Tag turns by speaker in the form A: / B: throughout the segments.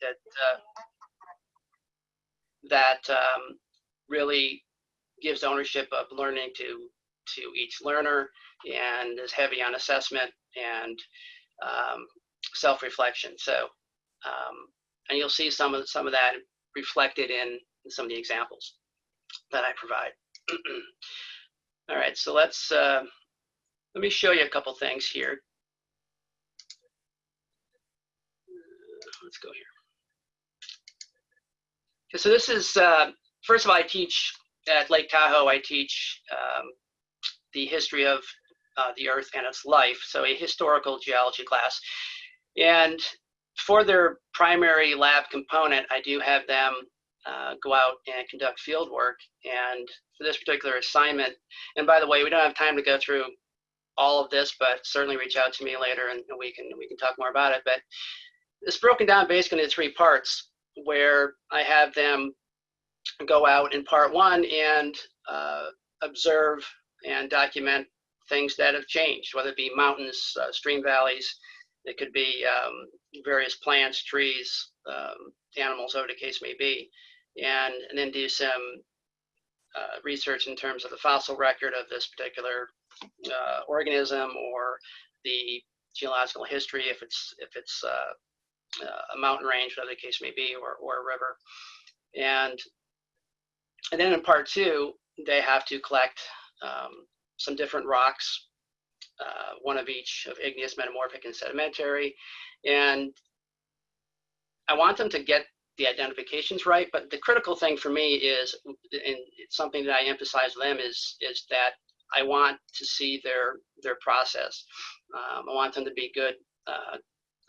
A: that uh, that um, really gives ownership of learning to to each learner and is heavy on assessment and um, self-reflection. So, um, and you'll see some of some of that reflected in some of the examples that I provide. All right, so let's uh, let me show you a couple things here. Let's go here. So this is uh, first of all, I teach at Lake Tahoe. I teach um, the history of uh, the Earth and its life, so a historical geology class. And for their primary lab component, I do have them uh, go out and conduct field work. And for this particular assignment, and by the way, we don't have time to go through all of this, but certainly reach out to me later and we can we can talk more about it. But it's broken down basically into three parts, where I have them go out in part one and uh, observe and document things that have changed, whether it be mountains, uh, stream valleys, it could be um, various plants, trees, um, animals, whatever the case may be, and, and then do some uh, research in terms of the fossil record of this particular uh, organism or the geological history, if it's if it's uh, a mountain range, whatever the case may be, or, or a river. And, and then in part two, they have to collect um, some different rocks, uh, one of each of igneous, metamorphic, and sedimentary. And I want them to get the identifications right, but the critical thing for me is, and it's something that I emphasize them is, is that I want to see their, their process. Um, I want them to be good uh,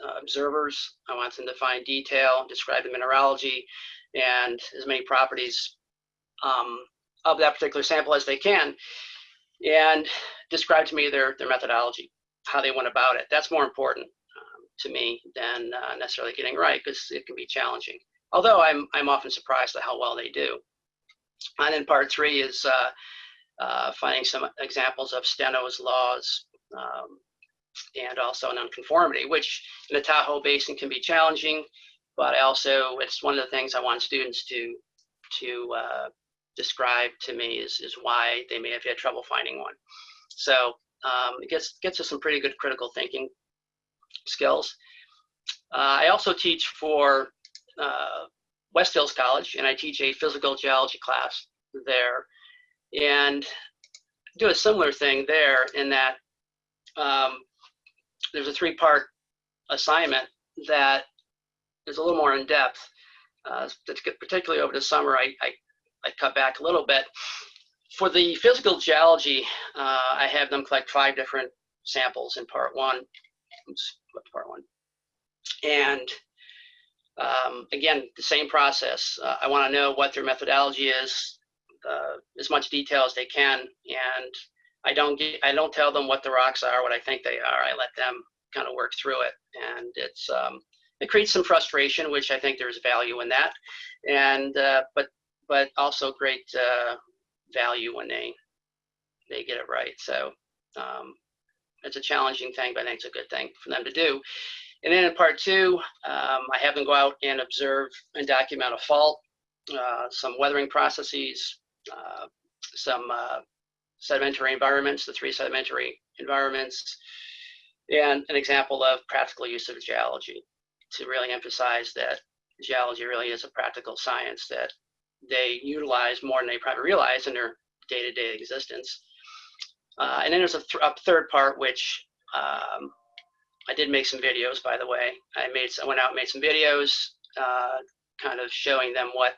A: uh, observers. I want them to find detail, describe the mineralogy, and as many properties um, of that particular sample as they can and describe to me their, their methodology, how they went about it. That's more important um, to me than uh, necessarily getting right because it can be challenging. Although I'm, I'm often surprised at how well they do. And then part three is uh, uh, finding some examples of Steno's laws um, and also nonconformity, which in the Tahoe Basin can be challenging, but also, it's one of the things I want students to, to uh, describe to me is, is why they may have had trouble finding one. So um, it gets, gets us some pretty good critical thinking skills. Uh, I also teach for uh, West Hills College, and I teach a physical geology class there. And do a similar thing there in that um, there's a three-part assignment that is a little more in depth. Uh, particularly over the summer, I, I I cut back a little bit. For the physical geology, uh, I have them collect five different samples in part one. Oops, part one. And um, again, the same process. Uh, I want to know what their methodology is, uh, as much detail as they can, and I don't get, I don't tell them what the rocks are, what I think they are. I let them kind of work through it, and it's um, it creates some frustration, which I think there's value in that. And uh, but but also great uh, value when they they get it right. So um, it's a challenging thing, but I think it's a good thing for them to do. And then in part two, um, I have them go out and observe and document a fault, uh, some weathering processes, uh, some uh, sedimentary environments, the three sedimentary environments, and an example of practical use of geology to really emphasize that geology really is a practical science that they utilize more than they probably realize in their day-to-day existence. Uh, and then there's a, th a, third part, which um, I did make some videos, by the way. I made, I went out and made some videos, uh, kind of showing them what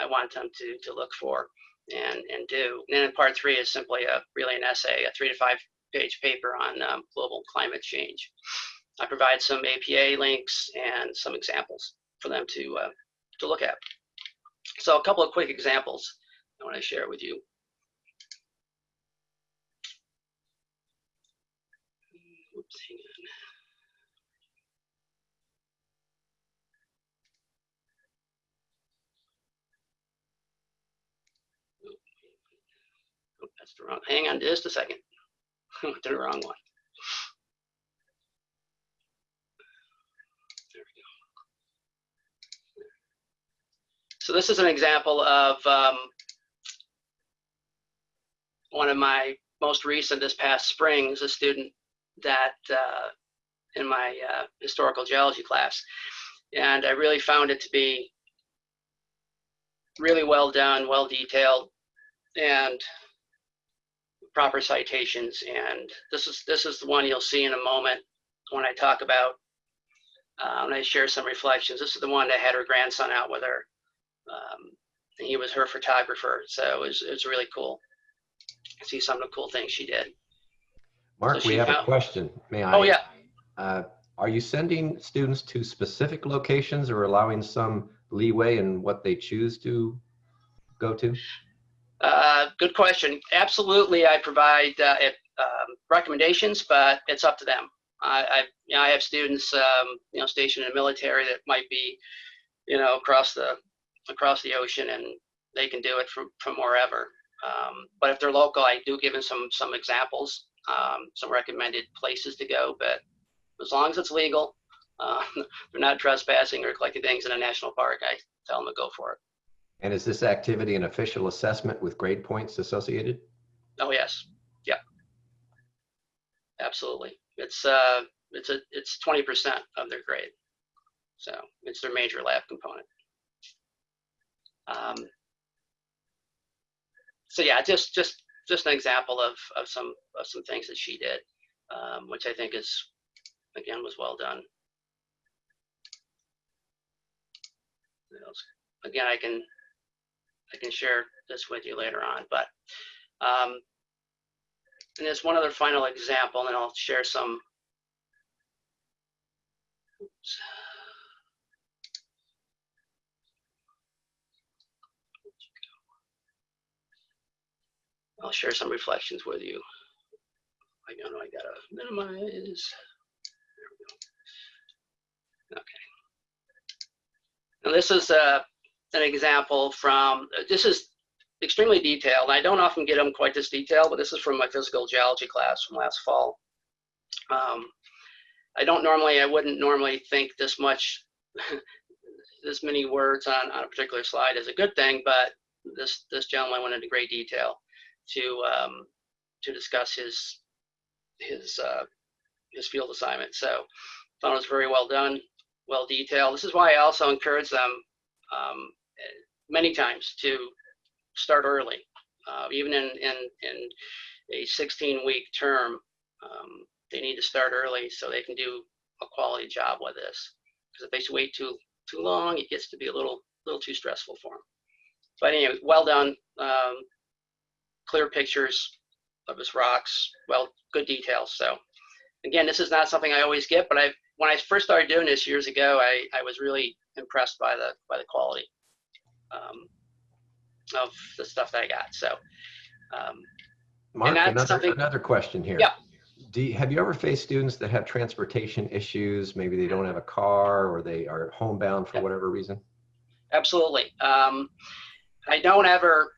A: I want them to, to look for and, and do. And then part three is simply a, really an essay, a three to five page paper on um, global climate change. I provide some APA links and some examples for them to, uh, to look at. So a couple of quick examples I want to share with you. That's the wrong. Hang on just a second. the wrong one. There we go. So this is an example of um, one of my most recent this past spring is a student that uh, in my uh, historical geology class. And I really found it to be really well done, well detailed, and proper citations. And this is this is the one you'll see in a moment when I talk about uh, when I share some reflections. This is the one that had her grandson out with her. Um, and he was her photographer, so it was, it was really cool. See some of the cool things she did.
B: Mark,
A: So
B: we have a question. May I?
A: Oh yeah,
B: Uh, Are you sending students to specific locations or allowing some leeway in what they choose to go to?
A: Uh, good question. Absolutely, I provide uh, it, um, recommendations, but it's up to them. I, I, you know, I have students, um, you know, stationed in the military that might be, you know, across the across the ocean, and they can do it from from wherever. Um, but if they're local, I do give them some some examples, um, some recommended places to go. But as long as it's legal, uh, they're not trespassing or collecting things in a national park, I tell them to go for it.
B: And is this activity an official assessment with grade points associated?
A: Oh yes, yeah, absolutely. It's uh, it's a it's twenty percent of their grade, so it's their major lab component. Um, so yeah, just just just an example of of some of some things that she did, um, which I think is again was well done. Again, I can I can share this with you later on, but um, and there's one other final example, and I'll share some. Oops. I'll share some reflections with you. I know I gotta minimize. There we go. Okay. Now this is uh, an example from, this is extremely detailed. I don't often get them quite this detailed, but this is from my physical geology class from last fall. Um, I don't normally, I wouldn't normally think this much, this many words on, on a particular slide is a good thing, but this this gentleman went into great detail to um, to discuss his his uh, his field assignment. So thought it was very well done, well detailed. This is why I also encourage them um, many times to start early, uh, even in, in, in a 16 week term. Um, they need to start early so they can do a quality job with this. Because if they wait too too long, it gets to be a little little too stressful for them. But anyway, well done. Um, clear pictures of his rocks. Well, good details. So again, this is not something I always get, but I when I first started doing this years ago, I, I was really impressed by the by the quality. Um, of the stuff that I got. So, um,
B: Mark,
A: that's
B: another,
A: something-
B: another question here.
A: Yeah.
B: Do you, have you ever faced students that have transportation issues? Maybe they don't have a car or they are homebound for
A: Yeah.
B: whatever reason?
A: absolutely. Um, I don't ever.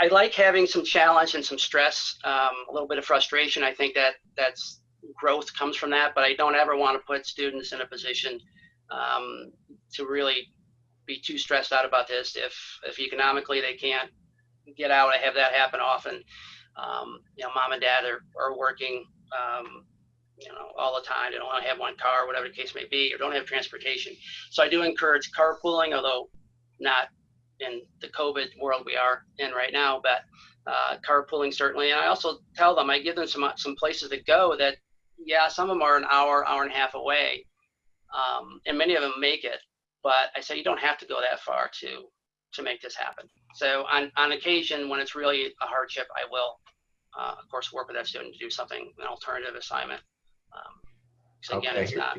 A: I like having some challenge and some stress, um, a little bit of frustration. I think that that's growth comes from that, but I don't ever want to put students in a position um, to really be too stressed out about this. If if economically they can't get out, I have that happen often. Um, you know, mom and dad are, are working, um, you know, all the time. They don't want to have one car, whatever the case may be, or don't have transportation. So I do encourage carpooling, although not in the COVID world we are in right now, but uh, carpooling certainly. And I also tell them, I give them some some places to go that, yeah, some of them are an hour, hour and a half away, um, and many of them make it. But I say you don't have to go that far to to make this happen. So on on occasion, when it's really a hardship, I will, uh, of course, work with that student to do something, an alternative assignment. Um, so again,
B: Okay,
A: it's
B: here-
A: not.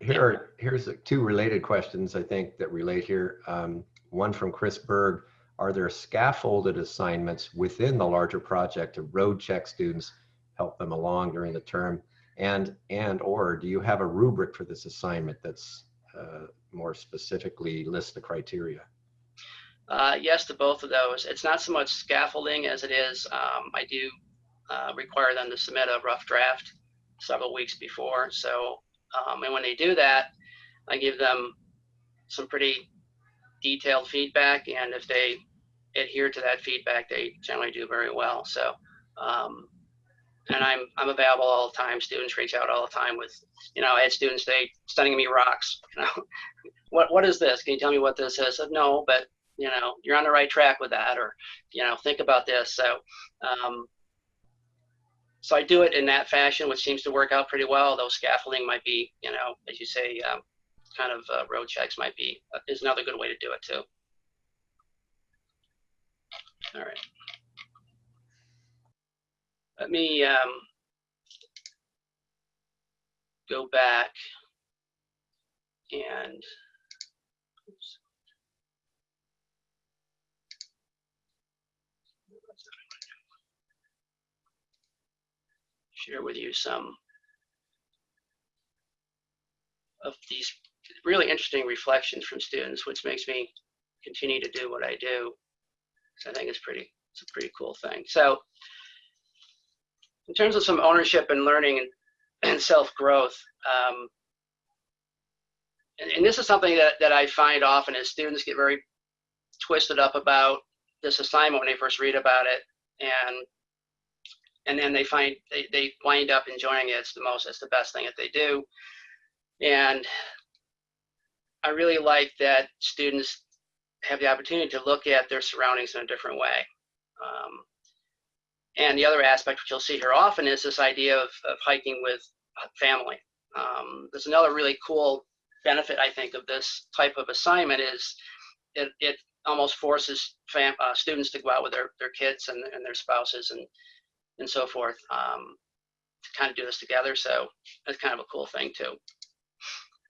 B: Here are, here's two related questions I think that relate here. Um, one from Chris Berg. Are there scaffolded assignments within the larger project to road check students, help them along during the term? And, and or do you have a rubric for this assignment that's uh, more specifically list the criteria?
A: Uh, yes to both of those. It's not so much scaffolding as it is, um, I do uh, require them to submit a rough draft several weeks before. So, um, and when they do that, I give them some pretty detailed feedback, and if they adhere to that feedback, they generally do very well. So, um, and I'm I'm available all the time. Students reach out all the time with, you know, I had students they sending me rocks. You know, what what is this? Can you tell me what this is? I said, no, but you know, you're on the right track with that, or you know, think about this. So, um, so I do it in that fashion, which seems to work out pretty well. Though scaffolding might be, you know, as you say, um, kind of uh, road checks might be uh, is another good way to do it too. All right. Let me um, go back and oops. share with you some of these really interesting reflections from students, which makes me continue to do what I do. So I think it's pretty, it's a pretty cool thing. So in terms of some ownership and learning and, and self-growth, um, and, and this is something that, that I find often is students get very twisted up about this assignment when they first read about it and and then they find they, they wind up enjoying it. It's the most, it's the best thing that they do. And I really like that students have the opportunity to look at their surroundings in a different way. Um, and the other aspect, which you'll see here often, is this idea of, of hiking with family. Um, there's another really cool benefit, I think, of this type of assignment is it, it almost forces fam, uh, students to go out with their, their kids and, and their spouses and and so forth um, to kind of do this together. So that's kind of a cool thing too.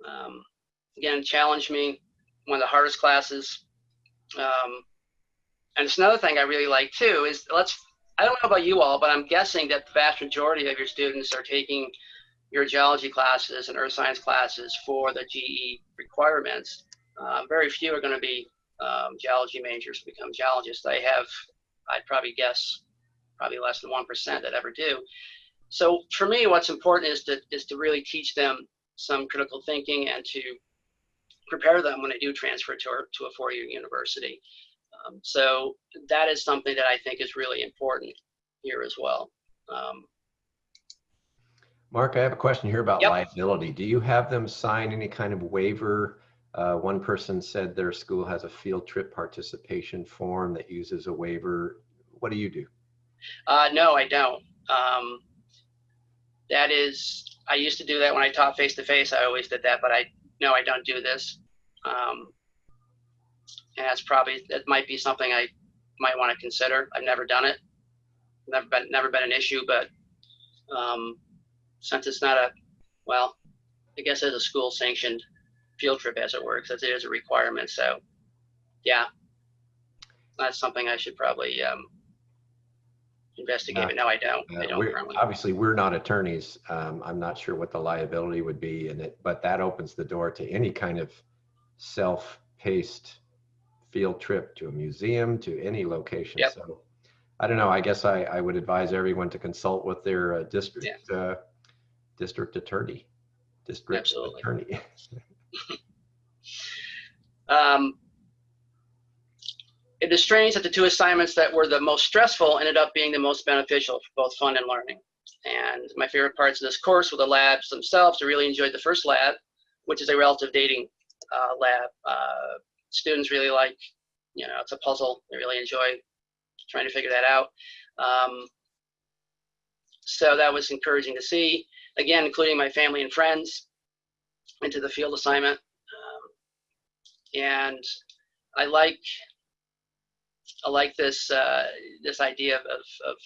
A: Um, again, challenge me, one of the hardest classes. Um, and it's another thing I really like too is let's, I don't know about you all, but I'm guessing that the vast majority of your students are taking your geology classes and earth science classes for the GE requirements. Uh, very few are going to be um, geology majors become geologists. I have, I'd probably guess, probably less than 1% that ever do. So for me, what's important is to, is to really teach them some critical thinking and to prepare them when they do transfer to, to a four-year university. Um, so that is something that I think is really important here as well. Um,
B: Mark, I have a question here about
A: Yep.
B: liability. Do you have them sign any kind of waiver? Uh, one person said their school has a field trip participation form that uses a waiver. What do you do?
A: Uh, no, I don't. Um, that is, I used to do that when I taught face to face. I always did that, but I no, I don't do this. Um, and that's probably that might be something I might want to consider. I've never done it. Never been never been an issue, but um, since it's not a well, I guess as a school sanctioned field trip as it works, as it is a requirement. So yeah, that's something I should probably um, investigate. But no, I don't. I
B: Uh,
A: don't
B: we're- Obviously, we're not attorneys. Um, I'm not sure what the liability would be in it, but that opens the door to any kind of self-paced field trip to a museum, to any location.
A: Yep.
B: So I don't know. I guess I, I would advise everyone to consult with their uh, district, uh, district attorney, district
A: Absolutely.
B: attorney.
A: Um, it is strange that the two assignments that were the most stressful ended up being the most beneficial for both fun and learning. And my favorite parts of this course were the labs themselves. I really enjoyed the first lab, which is a relative dating uh, lab. Uh, students really like, you know, it's a puzzle. They really enjoy trying to figure that out. Um, so that was encouraging to see. Again, including my family and friends into the field assignment. Um, and I like I like this uh, this idea of, of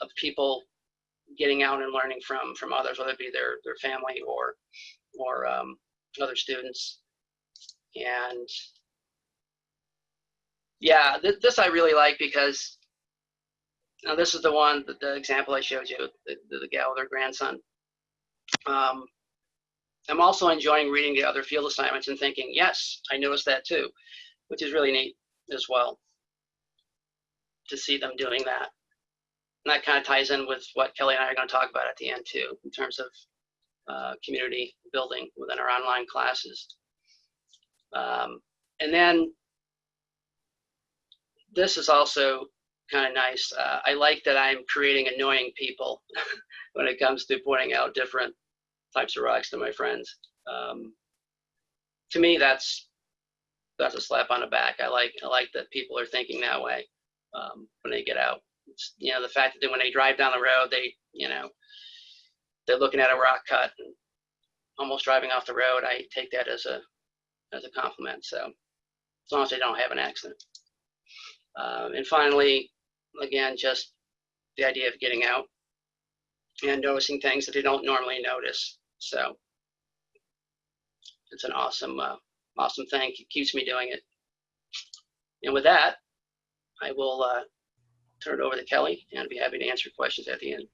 A: of people getting out and learning from from others, whether it be their their family or or um, other students. And yeah, th- this I really like because now this is the one, the, the example I showed you, the, the, gal with her grandson. Um, I'm also enjoying reading the other field assignments and thinking, yes, I noticed that too, which is really neat as well to see them doing that. And that kind of ties in with what Kelly and I are going to talk about at the end too, in terms of uh, community building within our online classes. Um, and then this is also kind of nice. Uh, I like that I'm creating annoying people when it comes to pointing out different types of rocks to my friends. Um, to me, that's that's a slap on the back. I like I like that people are thinking that way um, when they get out. It's, you know, the fact that when they drive down the road, they you know they're looking at a rock cut and almost driving off the road. I take that as a as a compliment. So as long as they don't have an accident. Um, and finally, again, just the idea of getting out and noticing things that they don't normally notice. So it's an awesome, uh, awesome thing. It keeps me doing it. And with that, I will uh, turn it over to Kelly and I'd be happy to answer questions at the end.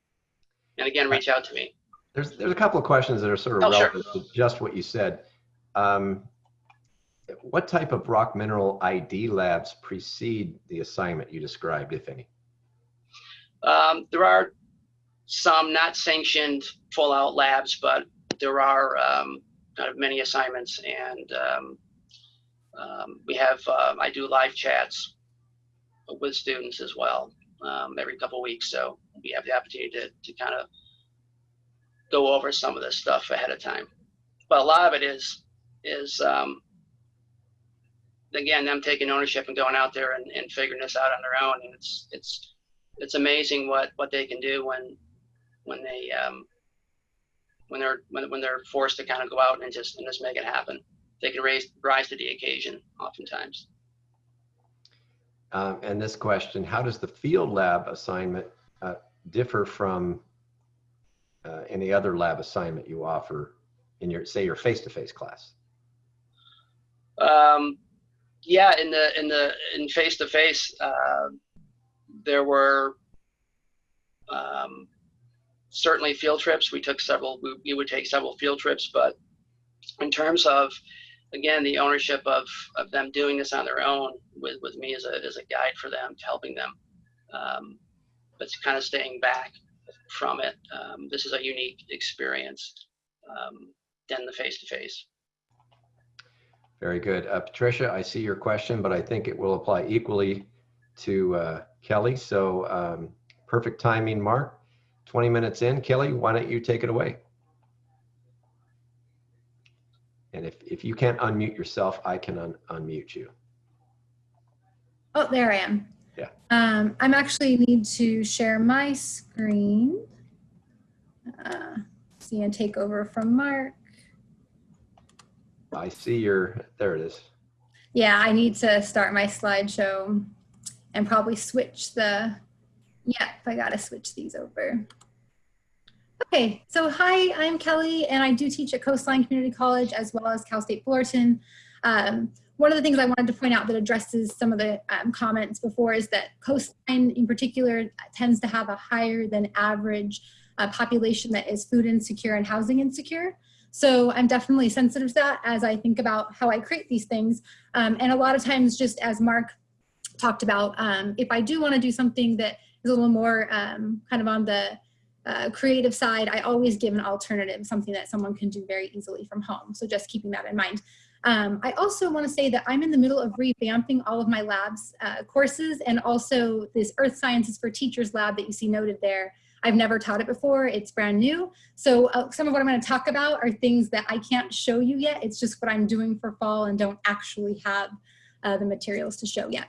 A: And again, reach out to me.
B: There's, there's a couple of questions that are sort of
A: Oh, sure.
B: relevant to just what you said. Um, what type of rock mineral ID labs precede the assignment you described, if any?
A: Um, there are some not sanctioned full out labs, but there are um, kind of many assignments, and um, um, we have uh, I do live chats with students as well um, every couple weeks, so we have the opportunity to, to kind of go over some of this stuff ahead of time. But a lot of it is is um, again them taking ownership and going out there and, and figuring this out on their own, and it's it's it's amazing what what they can do when when they um, when they're when, when they're forced to kind of go out and just and just make it happen. They can raise rise to the occasion oftentimes.
B: Um, and this question, how does the field lab assignment uh, differ from uh, any other lab assignment you offer in your, say, your face-to-face class?
A: Um, yeah, in the in the in face to face, there were um, certainly field trips. We took several. We, we would take several field trips, but in terms of again the ownership of of them doing this on their own with with me as a as a guide for them, helping them, um, but kind of staying back from it. Um, this is a unique experience um, than the face to face.
B: Very good. Uh, Patricia, I see your question, but I think it will apply equally to uh, Kelly. So um, perfect timing, Mark. 20 minutes in. Kelly, why don't you take it away? And if, if you can't unmute yourself, I can un unmute you.
C: Oh, there I am.
B: Yeah.
C: Um, I'm actually need to share my screen. Uh, see and take over from Mark.
B: I see your, there it is.
C: Yeah, I need to start my slideshow and probably switch the, yep, I gotta switch these over. Okay, so hi, I'm Kelly and I do teach at Coastline Community College as well as Cal State Fullerton. Um, one of the things I wanted to point out that addresses some of the um, comments before is that Coastline in particular tends to have a higher than average uh, population that is food insecure and housing insecure. So I'm definitely sensitive to that as I think about how I create these things. Um, and a lot of times, just as Mark talked about, um, if I do want to do something that is a little more um, kind of on the uh, creative side, I always give an alternative, something that someone can do very easily from home. So just keeping that in mind. Um, I also want to say that I'm in the middle of revamping all of my labs uh, courses and also this Earth Sciences for Teachers lab that you see noted there. I've never taught it before, it's brand new. So uh, some of what I'm gonna talk about are things that I can't show you yet. It's just what I'm doing for fall and don't actually have uh, the materials to show yet.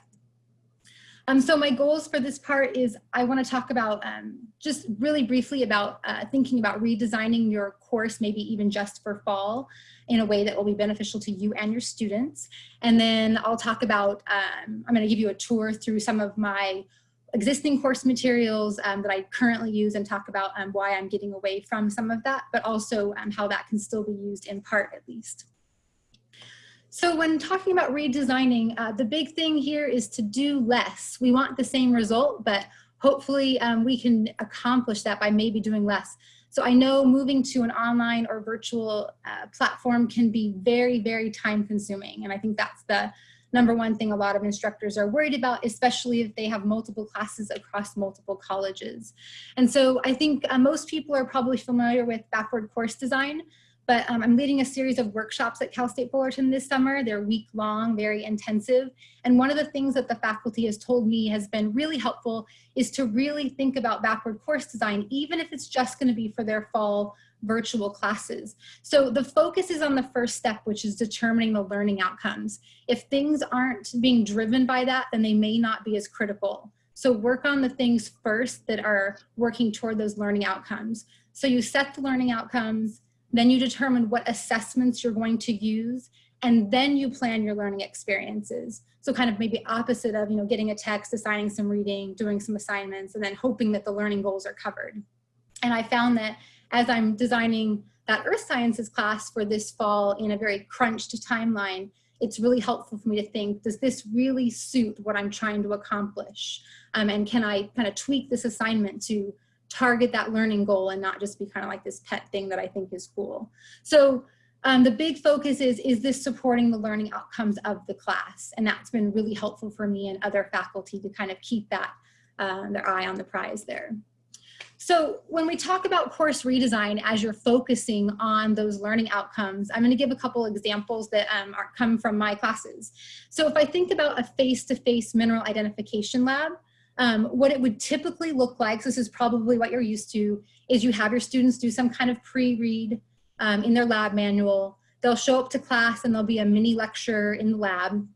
C: Um, so my goals for this part is I want to talk about um, just really briefly about uh, thinking about redesigning your course, maybe even just for fall in a way that will be beneficial to you and your students. And then I'll talk about, um, I'm going to give you a tour through some of my existing course materials um, that I currently use and talk about um, why I'm getting away from some of that, but also um, how that can still be used in part at least. So when talking about redesigning, uh, the big thing here is to do less. We want the same result, but hopefully um, we can accomplish that by maybe doing less. So I know moving to an online or virtual uh, platform can be very, very time consuming. And I think that's the number one thing a lot of instructors are worried about, especially if they have multiple classes across multiple colleges. And so I think uh, most people are probably familiar with backward course design, but um, I'm leading a series of workshops at Cal State Fullerton this summer. They're week long, very intensive. And one of the things that the faculty has told me has been really helpful is to really think about backward course design, even if it's just gonna be for their fall virtual classes. So the focus is on the first step, which is determining the learning outcomes. If things aren't being driven by that, then they may not be as critical. So work on the things first that are working toward those learning outcomes. So you set the learning outcomes, then you determine what assessments you're going to use, and then you plan your learning experiences. So kind of maybe opposite of, you know, getting a text, assigning some reading, doing some assignments, and then hoping that the learning goals are covered. And I found that as I'm designing that earth sciences class for this fall in a very crunched timeline, it's really helpful for me to think, does this really suit what I'm trying to accomplish? Um, and can I kind of tweak this assignment to target that learning goal and not just be kind of like this pet thing that I think is cool. So um, the big focus is, is this supporting the learning outcomes of the class? And that's been really helpful for me and other faculty to kind of keep that, uh, their eye on the prize there. So when we talk about course redesign as you're focusing on those learning outcomes, I'm going to give a couple examples that um, are, come from my classes. So if I think about a face-to-face -face mineral identification lab, um, what it would typically look like, so this is probably what you're used to, is you have your students do some kind of pre-read um, in their lab manual. They'll show up to class and there'll be a mini lecture in the lab.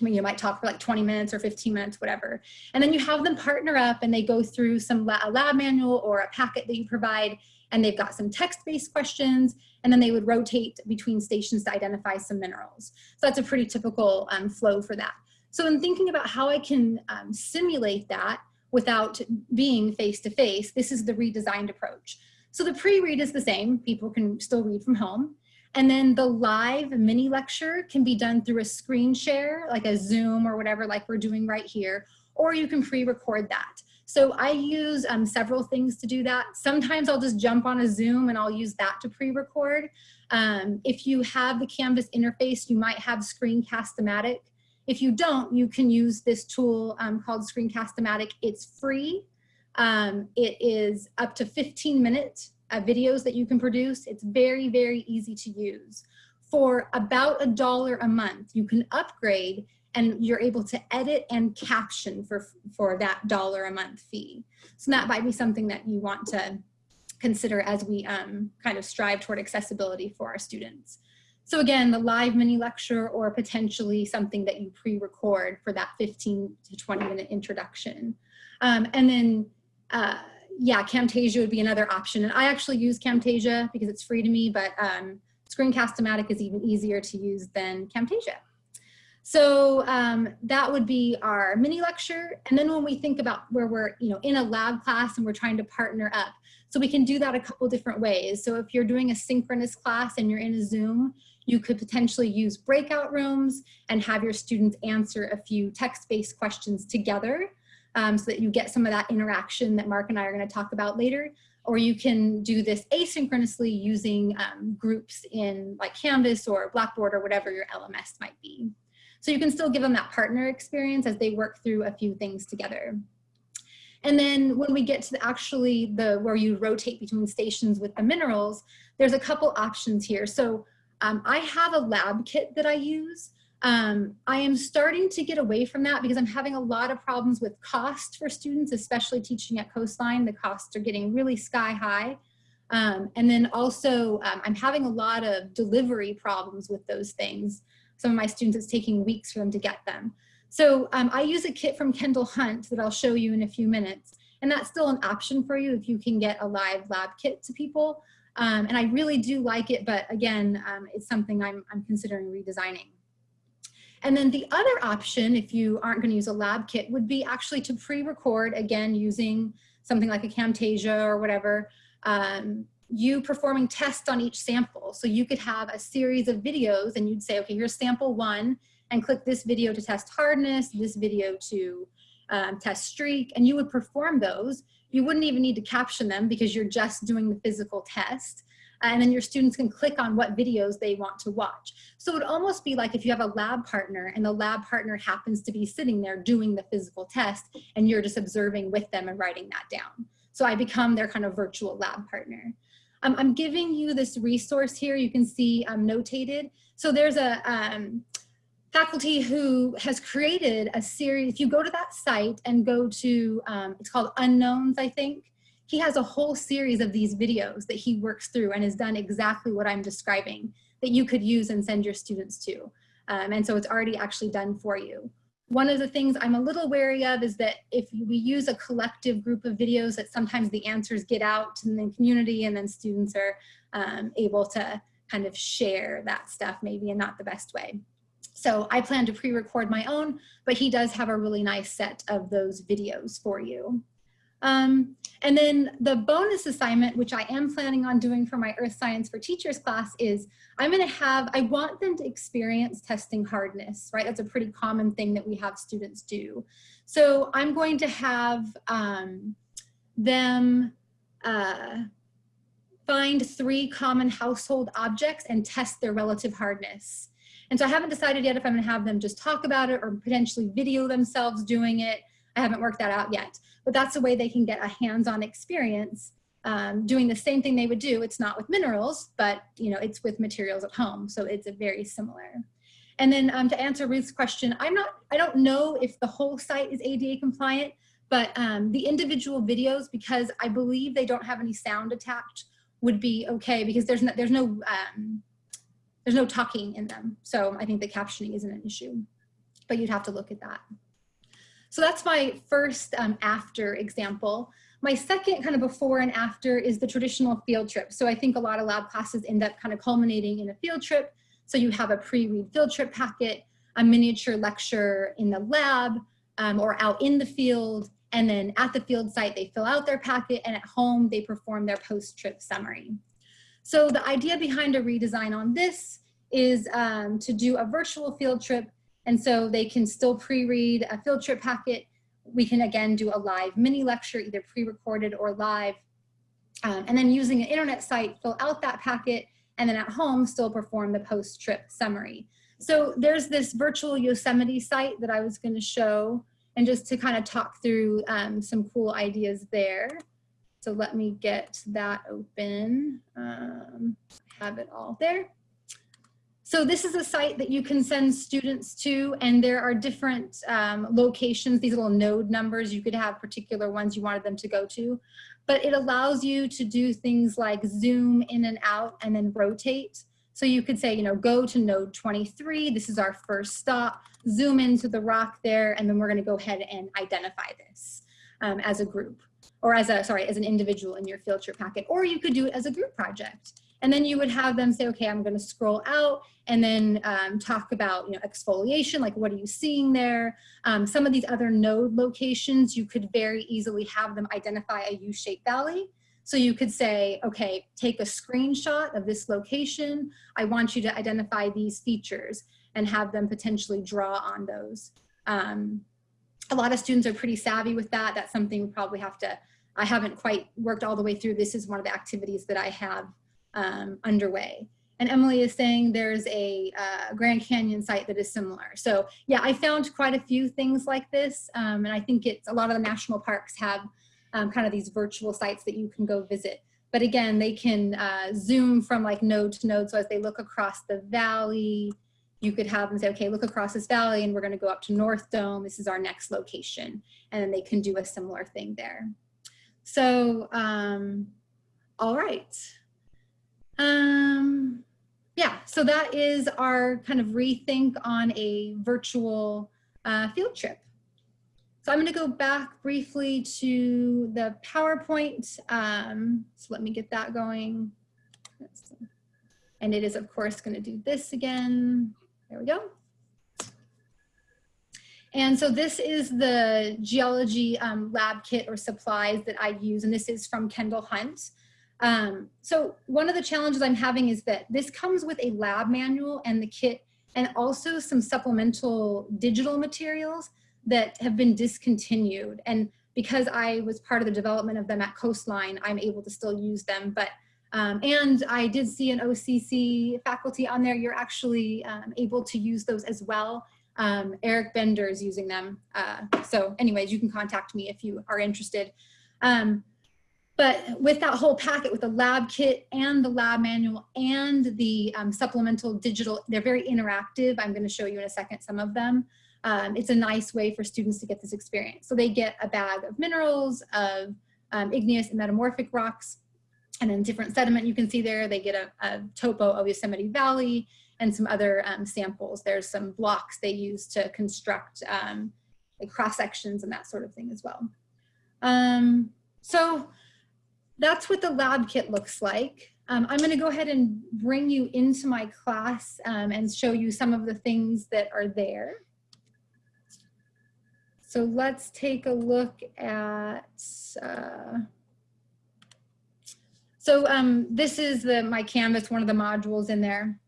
C: You might talk for like 20 minutes or 15 minutes, whatever. And then you have them partner up and they go through some a lab manual or a packet that you provide and they've got some text-based questions and then they would rotate between stations to identify some minerals. So that's a pretty typical um, flow for that. So in thinking about how I can um, simulate that without being face-to-face, -face, this is the redesigned approach. So the pre-read is the same, people can still read from home. And then the live mini lecture can be done through a screen share, like a Zoom or whatever, like we're doing right here, or you can pre-record that. So I use um, several things to do that. Sometimes I'll just jump on a Zoom and I'll use that to pre-record. Um, if you have the Canvas interface, you might have Screencast-O-Matic. If you don't, you can use this tool um, called Screencast-O-Matic. It's free. Um, it is up to 15 minute uh, videos that you can produce. It's very, very easy to use. For about a dollar a month, you can upgrade and you're able to edit and caption for, for that dollar a month fee. So that might be something that you want to consider as we um, kind of strive toward accessibility for our students. So again, the live mini lecture or potentially something that you pre-record for that 15 to 20 minute introduction. Um, and then, uh, yeah, Camtasia would be another option. And I actually use Camtasia because it's free to me, but um, Screencast-O-Matic is even easier to use than Camtasia. So um, that would be our mini lecture. And then when we think about where we're you know, in a lab class and we're trying to partner up, so we can do that a couple different ways. So if you're doing a synchronous class and you're in a Zoom, you could potentially use breakout rooms and have your students answer a few text-based questions together um, so that you get some of that interaction that Mark and I are gonna talk about later. Or you can do this asynchronously using um, groups in like Canvas or Blackboard or whatever your LMS might be. So you can still give them that partner experience as they work through a few things together. And then when we get to the actually the where you rotate between stations with the minerals, there's a couple options here. So um, I have a lab kit that I use. Um, I am starting to get away from that because I'm having a lot of problems with cost for students, especially teaching at Coastline. The costs are getting really sky high. Um, and then also um, I'm having a lot of delivery problems with those things. Some of my students, it's taking weeks for them to get them. So um, I use a kit from Kendall Hunt that I'll show you in a few minutes. And that's still an option for you if you can get a live lab kit to people. Um, and I really do like it, but again, um, it's something I'm, I'm considering redesigning. And then the other option, if you aren't gonna use a lab kit, would be actually to pre-record, again, using something like a Camtasia or whatever, um, you performing tests on each sample. So you could have a series of videos and you'd say, okay, here's sample one, and click this video to test hardness, this video to um, test streak, and you would perform those. You wouldn't even need to caption them because you're just doing the physical test. And then your students can click on what videos they want to watch. So it would almost be like if you have a lab partner and the lab partner happens to be sitting there doing the physical test and you're just observing with them and writing that down. So I become their kind of virtual lab partner. Um, I'm giving you this resource here. You can see I'm um, notated. So there's a um, faculty who has created a series. If you go to that site and go to, um, it's called Unknowns, I think. He has a whole series of these videos that he works through and has done exactly what I'm describing that you could use and send your students to. Um, and so it's already actually done for you. One of the things I'm a little wary of is that if we use a collective group of videos that sometimes the answers get out to the community and then students are um, able to kind of share that stuff maybe in not the best way. So I plan to pre-record my own, but he does have a really nice set of those videos for you. Um, and then the bonus assignment, which I am planning on doing for my Earth Science for Teachers class is I'm gonna have, I want them to experience testing hardness, right? That's a pretty common thing that we have students do. So I'm going to have um, them uh, find three common household objects and test their relative hardness. And so I haven't decided yet if I'm gonna have them just talk about it or potentially video themselves doing it. I haven't worked that out yet, but that's a way they can get a hands-on experience um, doing the same thing they would do. It's not with minerals, but you know, it's with materials at home. So it's a very similar. And then um, to answer Ruth's question, I'm not, I don't know if the whole site is ADA compliant, but um, the individual videos, because I believe they don't have any sound attached, would be okay because there's no, there's no, um, there's no talking in them. So I think the captioning isn't an issue, but you'd have to look at that. So that's my first um, after example. My second kind of before and after is the traditional field trip. So I think a lot of lab classes end up kind of culminating in a field trip. So you have a pre-read field trip packet, a miniature lecture in the lab um, or out in the field. And then at the field site, they fill out their packet and at home, they perform their post-trip summary. So the idea behind a redesign on this is um, to do a virtual field trip and so they can still pre-read a field trip packet. We can again do a live mini lecture, either pre-recorded or live. Um, and then using an internet site, fill out that packet, and then at home still perform the post-trip summary. So there's this virtual Yosemite site that I was gonna show and just to kind of talk through um, some cool ideas there. So let me get that open. Um, have it all there. So this is a site that you can send students to and there are different um, locations, these little node numbers, you could have particular ones you wanted them to go to, but it allows you to do things like zoom in and out and then rotate. So you could say, you know, go to node 23, this is our first stop, zoom into the rock there, and then we're gonna go ahead and identify this um, as a group or as a, sorry, as an individual in your field trip packet, or you could do it as a group project. And then you would have them say, okay, I'm gonna scroll out and then um, talk about you know, exfoliation, like what are you seeing there? Um, some of these other node locations, you could very easily have them identify a U-shaped valley. So you could say, okay, take a screenshot of this location. I want you to identify these features and have them potentially draw on those. Um, a lot of students are pretty savvy with that. That's something we probably have to, I haven't quite worked all the way through. This is one of the activities that I have um, underway. And Emily is saying there's a uh, Grand Canyon site that is similar. So yeah, I found quite a few things like this. Um, and I think it's a lot of the national parks have um, kind of these virtual sites that you can go visit. But again, they can uh, zoom from like node to node. So as they look across the valley, you could have them say, okay, look across this valley and we're gonna go up to North Dome. This is our next location. And then they can do a similar thing there. So, um, all right. Um, yeah, so that is our kind of rethink on a virtual uh, field trip. So I'm going to go back briefly to the PowerPoint. Um, so let me get that going. And it is, of course, going to do this again. There we go. And so this is the geology um, lab kit or supplies that I use, and this is from Kendall Hunt. Um, so one of the challenges I'm having is that this comes with a lab manual and the kit and also some supplemental digital materials that have been discontinued. And because I was part of the development of them at Coastline, I'm able to still use them. But um, and I did see an OCC faculty on there. You're actually um, able to use those as well. Um, Eric Bender is using them. Uh, so anyways, you can contact me if you are interested. Um, But with that whole packet, with the lab kit and the lab manual and the um, supplemental digital, they're very interactive. I'm gonna show you in a second some of them. Um, it's a nice way for students to get this experience. So they get a bag of minerals, of um, igneous and metamorphic rocks, and then different sediment you can see there. They get a, a topo of Yosemite Valley and some other um, samples. There's some blocks they use to construct um, like cross sections and that sort of thing as well. Um, so that's what the lab kit looks like. Um, I'm going to go ahead and bring you into my class um, and show you some of the things that are there. So let's take a look at, uh, so um, this is the my Canvas, one of the modules in there.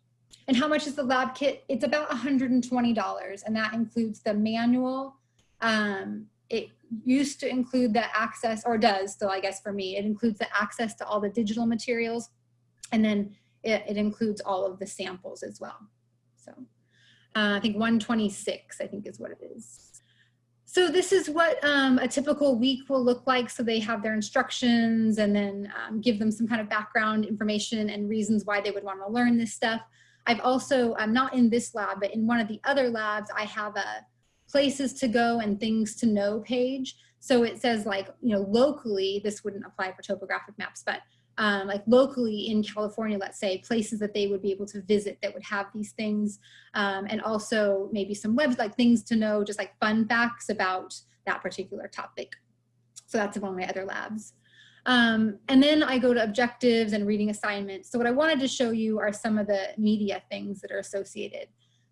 C: And how much is the lab kit? It's about $120 and that includes the manual. Um, it used to include the access, or does still, I guess for me, it includes the access to all the digital materials. And then it, it includes all of the samples as well. So uh, I think 126, I think is what it is. So this is what um, a typical week will look like. So they have their instructions and then um, give them some kind of background information and reasons why they would want to learn this stuff. I've also, I'm not in this lab, but in one of the other labs, I have a places to go and things to know page. So it says like, you know, locally, this wouldn't apply for topographic maps, but um, like locally in California, let's say, places that they would be able to visit that would have these things. Um, and also maybe some webs, like things to know, just like fun facts about that particular topic. So that's of my other labs. Um, and then I go to objectives and reading assignments. So what I wanted to show you are some of the media things that are associated.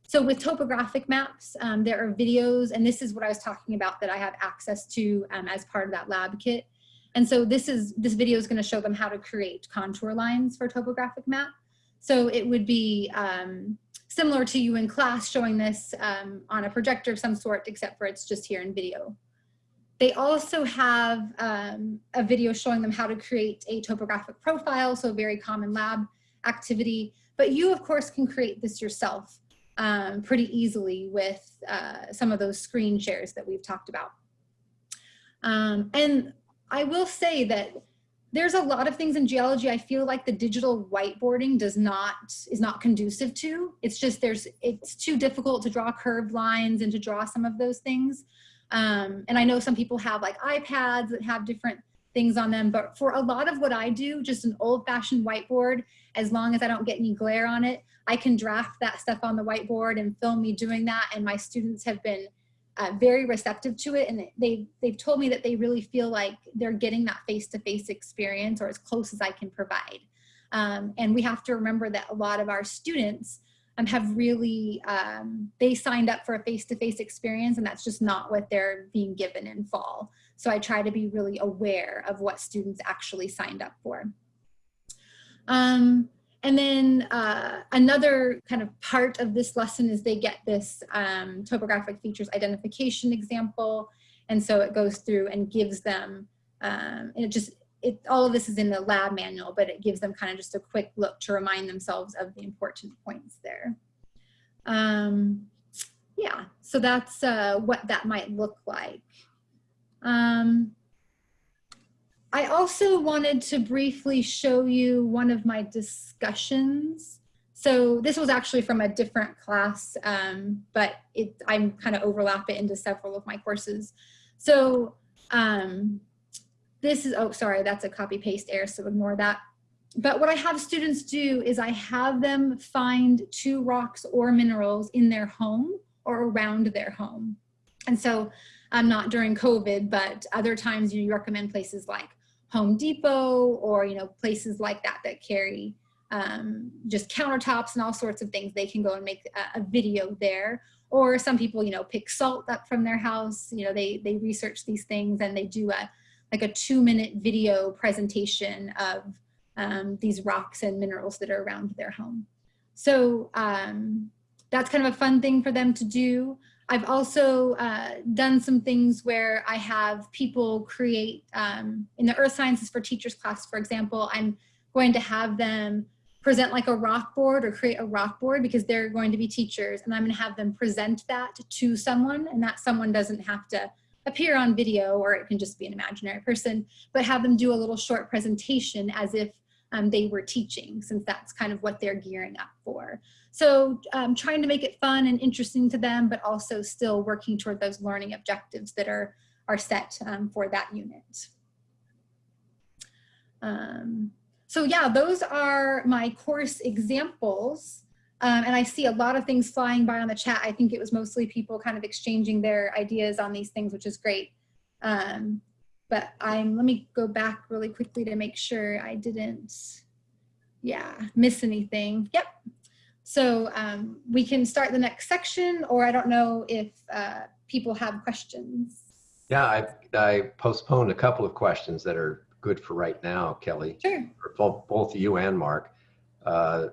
C: So with topographic maps, um, there are videos, and this is what I was talking about that I have access to um, as part of that lab kit. And so this is this video is going to show them how to create contour lines for topographic map. So it would be um, similar to you in class showing this um, on a projector of some sort, except for it's just here in video. They also have um, a video showing them how to create a topographic profile, so a very common lab activity. But you, of course, can create this yourself um, pretty easily with uh, some of those screen shares that we've talked about. Um, and I will say that there's a lot of things in geology I feel like the digital whiteboarding does not is not conducive to. It's just there's it's too difficult to draw curved lines and to draw some of those things. Um, and I know some people have like iPads that have different things on them, but for a lot of what I do, just an old fashioned whiteboard, as long as I don't get any glare on it, I can draft that stuff on the whiteboard and film me doing that. And my students have been uh, very receptive to it. And they, they've told me that they really feel like they're getting that face-to-face -face experience or as close as I can provide. Um, and we have to remember that a lot of our students um, have really, um, they signed up for a face-to-face -face experience and that's just not what they're being given in fall. So I try to be really aware of what students actually signed up for. Um, and then uh, another kind of part of this lesson is they get this um, topographic features identification example. And so it goes through and gives them, um, and it just, it, all of this is in the lab manual, but it gives them kind of just a quick look to remind themselves of the important points there. Um, yeah, so that's uh, what that might look like. Um, I also wanted to briefly show you one of my discussions. So this was actually from a different class, um, but it, I'm kind of overlap it into several of my courses. So um, this is, oh, sorry, that's a copy paste error, so ignore that. But what I have students do is I have them find two rocks or minerals in their home or around their home. And so um, not during COVID, but other times you, you recommend places like Home Depot or, you know, places like that that carry um, just countertops and all sorts of things. They can go and make a, a, video there. Or some people, you know, pick salt up from their house. You know, they, they research these things and they do a, like a two minute video presentation of um, these rocks and minerals that are around their home. So um, that's kind of a fun thing for them to do. I've also uh, done some things where I have people create, um, in the earth sciences for teachers class, for example, I'm going to have them present like a rock board or create a rock board because they're going to be teachers and I'm going to have them present that to someone and that someone doesn't have to appear on video or it can just be an imaginary person, but have them do a little short presentation as if um, they were teaching since that's kind of what they're gearing up for. So um, trying to make it fun and interesting to them, but also still working toward those learning objectives that are, are set um, for that unit. Um, so yeah, those are my course examples. Um, and I see a lot of things flying by on the chat. I think it was mostly people kind of exchanging their ideas on these things, which is great. Um, but I'm, let me go back really quickly to make sure I didn't, yeah, miss anything. Yep. So um, we can start the next section, or I don't know if uh, people have questions.
B: Yeah, I, I postponed a couple of questions that are good for right now, Kelly,
C: Sure.
B: for both, both you and Mark. Uh,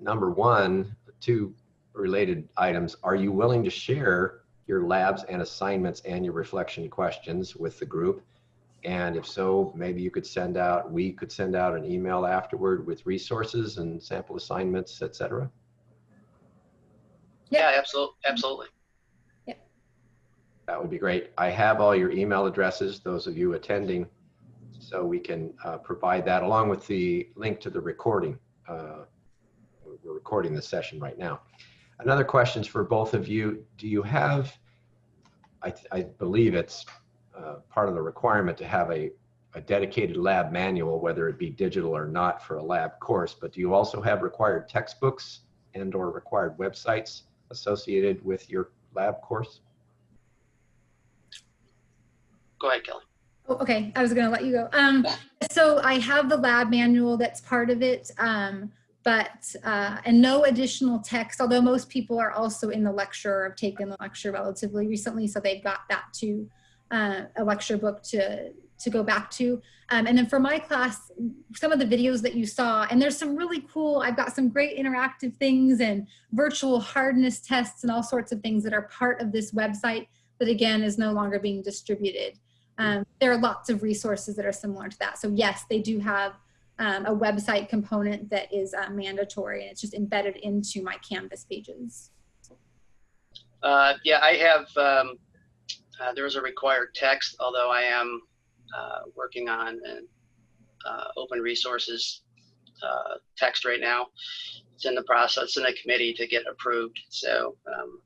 B: number one, two related items. Are you willing to share your labs and assignments and your reflection questions with the group? And if so, maybe you could send out, we could send out an email afterward with resources and sample assignments, et cetera.
A: Yeah, absolutely, absolutely.
B: That would be great. I have all your email addresses, those of you attending, so we can uh, provide that along with the link to the recording. Uh, we're recording the session right now. Another question is for both of you. Do you have, I, I believe it's uh, part of the requirement to have a, a dedicated lab manual, whether it be digital or not for a lab course, but do you also have required textbooks and or required websites associated with your lab course?
A: Go ahead, Kelly.
C: Oh, okay, I was gonna let you go. Um, so I have the lab manual that's part of it, um, but, uh, and no additional text, although most people are also in the lecture or have taken the lecture relatively recently, so they've got that to uh, a lecture book to, to go back to. Um, and then for my class, some of the videos that you saw, and there's some really cool, I've got some great interactive things and virtual hardness tests and all sorts of things that are part of this website that again is no longer being distributed. Um, there are lots of resources that are similar to that. So yes, they do have um, a website component that is uh, mandatory and it's just embedded into my Canvas pages.
A: Uh, yeah, I have, um, uh, there is a required text, although I am uh, working on an uh, open resources uh, text right now. It's in the process in the committee to get approved. So um,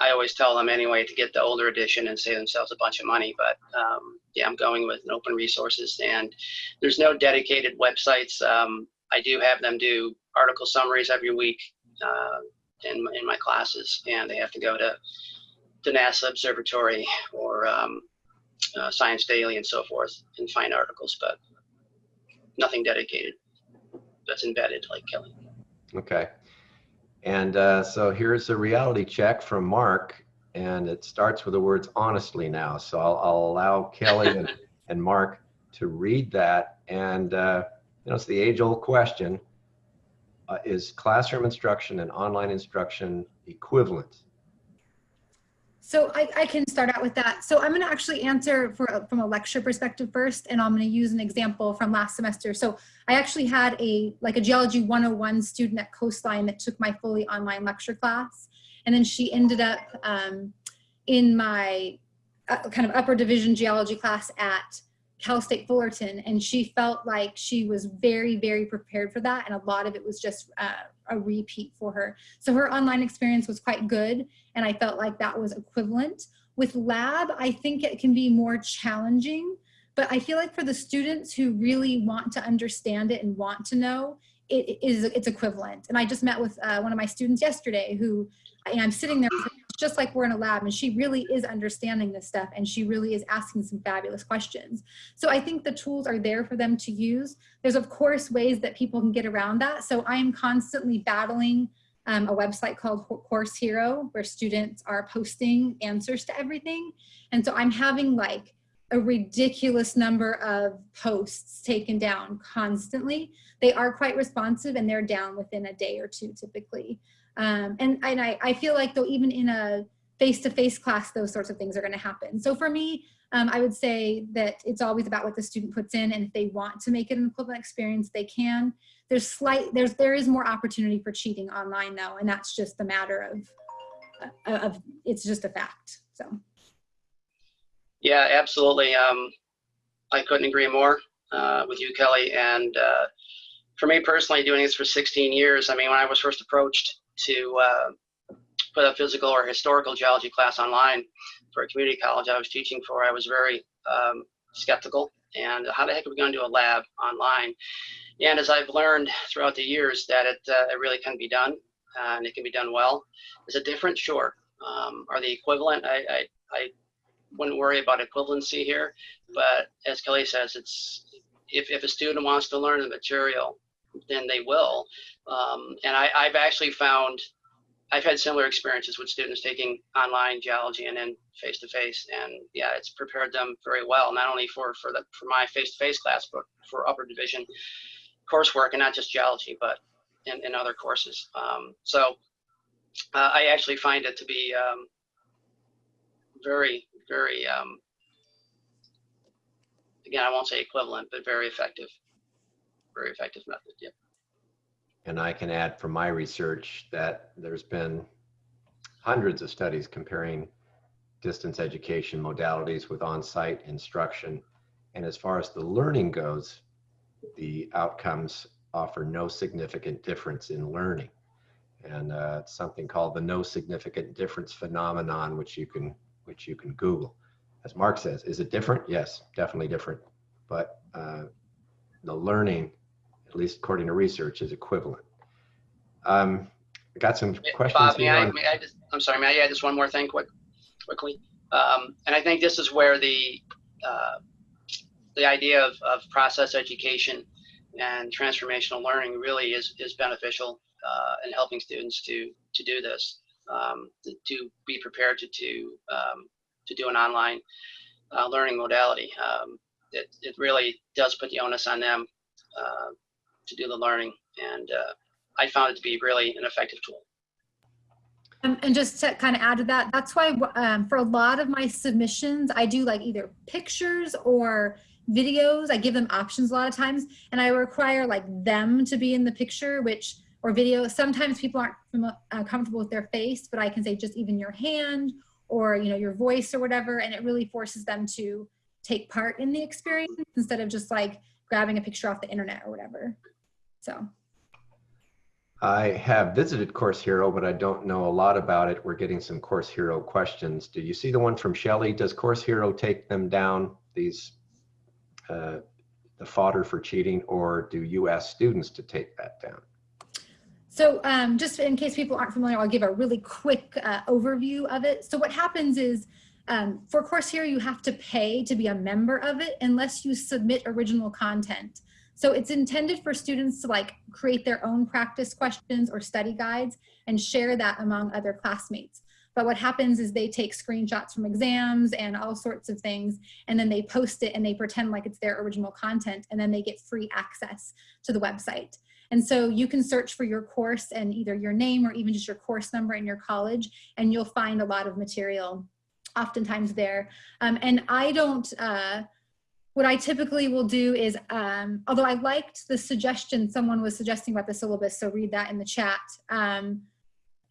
A: I always tell them anyway to get the older edition and save themselves a bunch of money. But um, yeah, I'm going with an open resources and there's no dedicated websites. Um, I do have them do article summaries every week uh, in, in my classes and they have to go to, to NASA Observatory or um, uh, Science Daily and so forth and find articles, but nothing dedicated that's embedded like Kelly.
B: Okay. And uh, so here's a reality check from Mark, and it starts with the words honestly now. So I'll, I'll allow Kelly and, and Mark to read that. And, uh, you know, it's the age old question uh, is classroom instruction and online instruction equivalent?
C: So I, I, can start out with that. So I'm going to actually answer for, from a lecture perspective first, and I'm going to use an example from last semester. So I actually had a like a geology 101 student at Coastline that took my fully online lecture class, and then she ended up um, in my uh, kind of upper division geology class at Cal State Fullerton, and she felt like she was very, very prepared for that, and a lot of it was just uh, a repeat for her. So her online experience was quite good, and I felt like that was equivalent. With lab, I think it can be more challenging, but I feel like for the students who really want to understand it and want to know, it is it's equivalent. And I just met with uh, one of my students yesterday who, and I'm sitting there just like we're in a lab and she really is understanding this stuff and she really is asking some fabulous questions. So I think the tools are there for them to use. There's of course ways that people can get around that. So I am constantly battling um, a website called Course Hero where students are posting answers to everything. And so I'm having like a ridiculous number of posts taken down constantly. They are quite responsive and they're down within a day or two typically. Um, and and I, I feel like though even in a face-to-face -face class, those sorts of things are gonna happen. So for me, um, I would say that it's always about what the student puts in and if they want to make it an equivalent experience, they can. There's slight, there's, there is more opportunity for cheating online though, and that's just a matter of, uh, of it's just a fact, so.
A: Yeah, absolutely. Um, I couldn't agree more uh, with you, Kelly. And uh, for me personally, doing this for 16 years, I mean, when I was first approached to uh, put a physical or historical geology class online for a community college I was teaching for, I was very um, skeptical. And how the heck are we going to do a lab online? And as I've learned throughout the years that it, uh, it really can be done uh, and it can be done well. Is it different? Sure. Um, are they equivalent? I, I, I wouldn't worry about equivalency here, but as Kelly says, it's if, if a student wants to learn the material, then they will. Um, and I, I've actually found I've had similar experiences with students taking online geology and then face to face, and yeah, it's prepared them very well, not only for for the for my face to face class, but for upper division coursework, and not just geology, but in, in other courses. Um, so uh, I actually find it to be um, very very um, again, I won't say equivalent, but very effective, very effective method.
B: And I can add from my research that there's been hundreds of studies comparing distance education modalities with on-site instruction. And as far as the learning goes, the outcomes offer no significant difference in learning. And uh, it's something called the no significant difference phenomenon, which you can which you can Google. As Mark says, is it different? Yes, definitely different. But uh, the learning at least according to research, is equivalent. Um, I got some questions
A: Bob, may I, may I just, I'm sorry, may I add just one more thing quick, quickly? Um, and I think this is where the, uh, the idea of, of process education and transformational learning really is, is beneficial uh, in helping students to, to do this, um, to, to be prepared to, to, um, to do an online uh, learning modality. Um, it, it really does put the onus on them uh, to do the learning. And uh, I found it to be really an effective tool.
C: And just to kind of add to that, that's why um, for a lot of my submissions, I do like either pictures or videos. I give them options a lot of times, and I require like them to be in the picture, which or video. Sometimes people aren't uh, comfortable with their face, but I can say just even your hand or you know your voice or whatever, and it really forces them to take part in the experience instead of just like grabbing a picture off the internet or whatever. So.
B: I have visited Course Hero, but I don't know a lot about it. We're getting some Course Hero questions. Do you see the one from Shelley? Does Course Hero take them down, these, uh, the fodder for cheating, or do you ask students to take that down?
C: So um, just in case people aren't familiar, I'll give a really quick uh, overview of it. So what happens is um, for Course Hero, you have to pay to be a member of it unless you submit original content. So it's intended for students to like create their own practice questions or study guides and share that among other classmates. But what happens is they take screenshots from exams and all sorts of things, and then they post it and they pretend like it's their original content, and then they get free access to the website. And so you can search for your course and either your name or even just your course number in your college, and you'll find a lot of material oftentimes there. Um, and I don't, uh, what I typically will do is, um, although I liked the suggestion someone was suggesting about the syllabus, so read that in the chat. Um,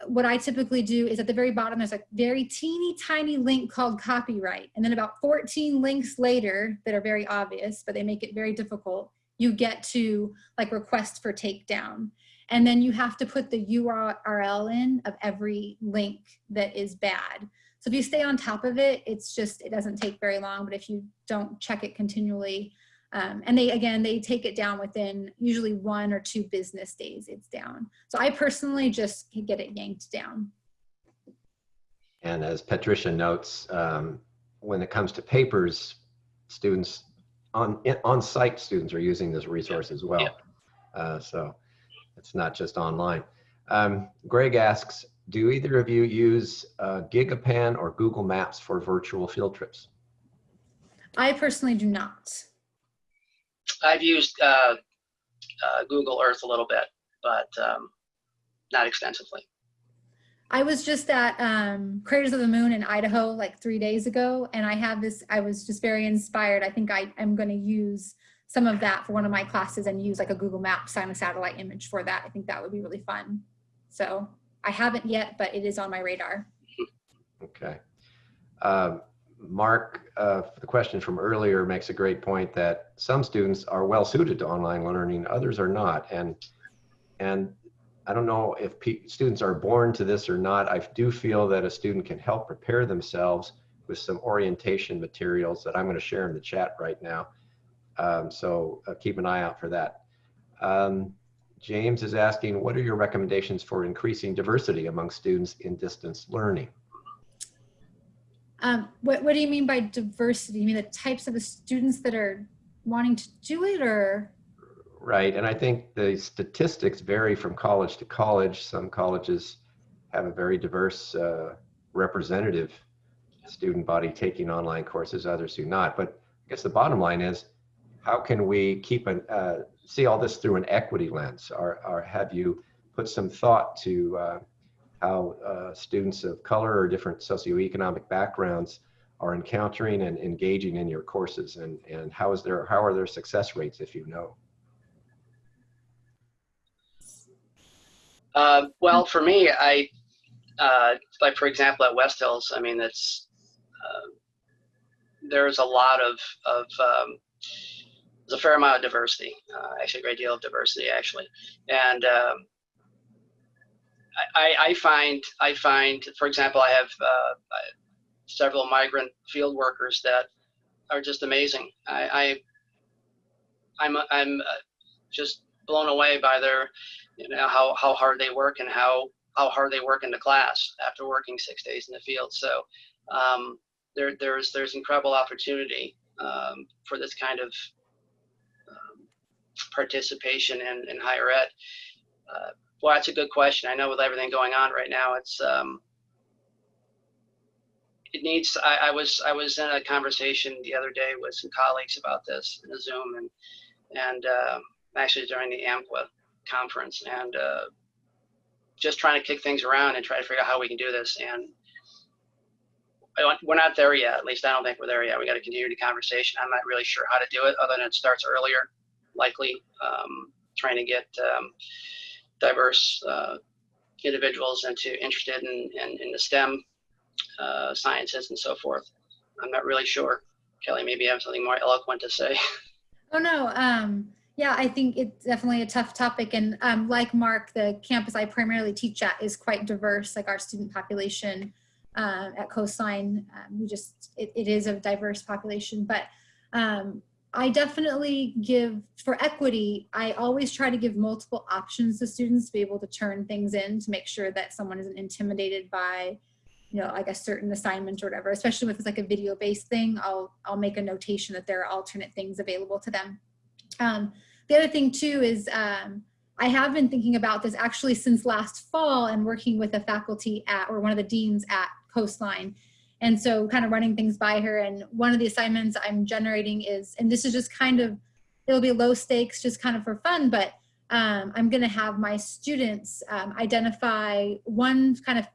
C: what I typically do is at the very bottom, there's a very teeny tiny link called copyright. And then about 14 links later that are very obvious, but they make it very difficult, you get to like request for takedown. And then you have to put the URL in of every link that is bad. So if you stay on top of it, it's just, it doesn't take very long, but if you don't check it continually, um, and they, again, they take it down within usually one or two business days, it's down. So I personally just get it yanked down.
B: And as Patricia notes, um, when it comes to papers, students on on-site students are using this resource as well.
A: Yeah.
B: Uh, so it's not just online. Um, Greg asks, do either of you use uh, GigaPan or Google Maps for virtual field trips?
C: I personally do not.
A: I've used uh, uh, Google Earth a little bit, but um, not extensively.
C: I was just at um, Craters of the Moon in Idaho like three days ago, and I have this, I was just very inspired. I think I am going to use some of that for one of my classes and use like a Google Maps on a satellite image for that. I think that would be really fun. So I haven't yet, but it is on my radar.
B: Okay. Um, Mark, uh, the question from earlier makes a great point that some students are well suited to online learning, others are not. And, and I don't know if students are born to this or not. I do feel that a student can help prepare themselves with some orientation materials that I'm going to share in the chat right now. Um, so uh, keep an eye out for that. Um, James is asking, what are your recommendations for increasing diversity among students in distance learning?
C: Um, what, what do you mean by diversity? You mean the types of the students that are wanting to do it or?
B: Right, and I think the statistics vary from college to college. Some colleges have a very diverse uh, representative student body taking online courses, others do not. But I guess the bottom line is, how can we keep an, uh, see all this through an equity lens? Or, or have you put some thought to uh, how uh, students of color or different socioeconomic backgrounds are encountering and engaging in your courses and, and how is their, how are their success rates if you know?
A: Uh, well, for me, I uh, like for example at West Hills. I mean, it's uh, there's a lot of of um, there's a fair amount of diversity. Uh, actually, a great deal of diversity, actually, and um, I, I find I find, for example, I have uh, several migrant field workers that are just amazing. I, I I'm I'm uh, just blown away by their you know how how hard they work and how how hard they work in the class after working six days in the field. So um, there there's there's incredible opportunity um, for this kind of participation in, in higher ed. Uh, well, that's a good question. I know with everything going on right now, it's um, it needs. I, I was I was in a conversation the other day with some colleagues about this in a Zoom and and um, actually during the AMQA conference and uh, just trying to kick things around and try to figure out how we can do this. And we're not there yet. At least I don't think we're there yet. We got to continue the conversation. I'm not really sure how to do it, other than it starts earlier, likely um, trying to get um, diverse uh, individuals into interested in, in, in the STEM uh, sciences and so forth. I'm not really sure. Kelly, maybe you have something more eloquent to say.
C: Oh no. Um, yeah, I think it's definitely a tough topic. And um, like Mark, the campus I primarily teach at is quite diverse, like our student population uh, at Coastline. Um, we just, it, it is a diverse population. But um, I definitely give, for equity, I always try to give multiple options to students to be able to turn things in to make sure that someone isn't intimidated by you know, like a certain assignment or whatever, especially if it's like a video based thing, I'll, I'll make a notation that there are alternate things available to them. Um, the other thing too is um, I have been thinking about this actually since last fall and working with a faculty at, or one of the deans at Coastline. And so kind of running things by her. And one of the assignments I'm generating is, and this is just kind of, it'll be low stakes, just kind of for fun, but um, I'm gonna have my students um, identify one kind of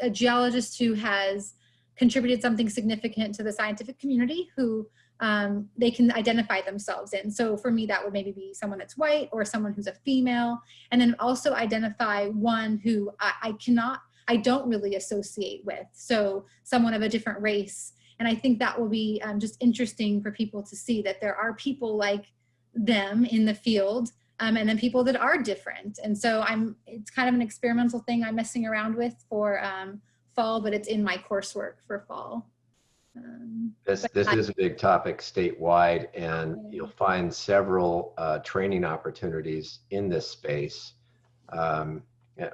C: a geologist who has contributed something significant to the scientific community who um, they can identify themselves in. So for me, that would maybe be someone that's white or someone who's a female, and then also identify one who I, I cannot, I don't really associate with. So someone of a different race. And I think that will be um, just interesting for people to see that there are people like them in the field um, and then people that are different. And so I'm, it's kind of an experimental thing I'm messing around with for um, fall, but it's in my coursework for fall. Um,
B: This, this
C: I-
B: is a big topic statewide, and you'll find several uh, training opportunities in this space. Um,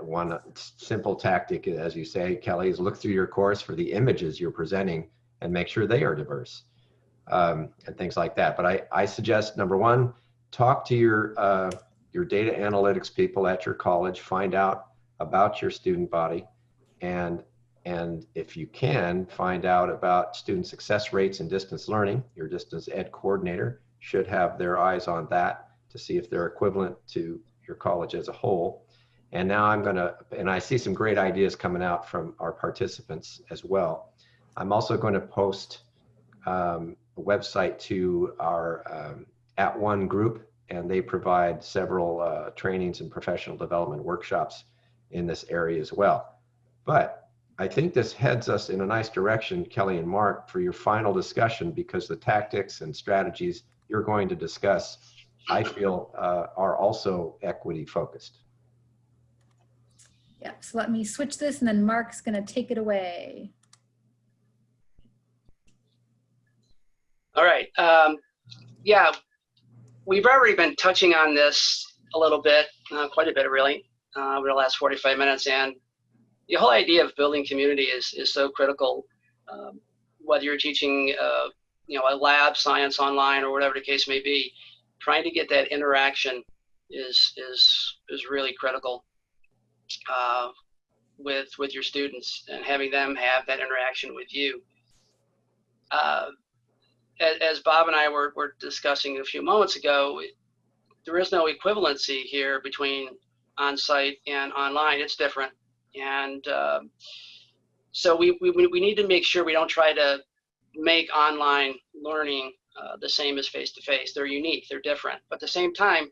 B: One simple tactic, as you say, Kelly, is look through your course for the images you're presenting and make sure they are diverse um, and things like that. But I, I suggest, number one, talk to your, uh, your data analytics people at your college, find out about your student body, and and if you can, find out about student success rates in distance learning. Your distance ed coordinator should have their eyes on that to see if they're equivalent to your college as a whole. And now I'm gonna, and I see some great ideas coming out from our participants as well. I'm also going to post um, a website to our um, @ONE group, and they provide several uh, trainings and professional development workshops in this area as well. But I think this heads us in a nice direction, Kelly and Mark, for your final discussion because the tactics and strategies you're going to discuss, I feel, uh, are also equity focused.
C: Yep, so let me switch this and then Mark's gonna take it away.
A: All right. Um, yeah, we've already been touching on this a little bit, uh, quite a bit really, uh, over the last 45 minutes. And the whole idea of building community is, is so critical. Um, whether you're teaching, uh, you know, a lab science online or whatever the case may be, trying to get that interaction is is is really critical uh, with with your students and having them have that interaction with you. Uh, as, Bob and I were, were discussing a few moments ago, there is no equivalency here between on-site and online. It's different. And um, so we, we, we need to make sure we don't try to make online learning uh, the same as face-to-face. They're unique, they're different. But at the same time,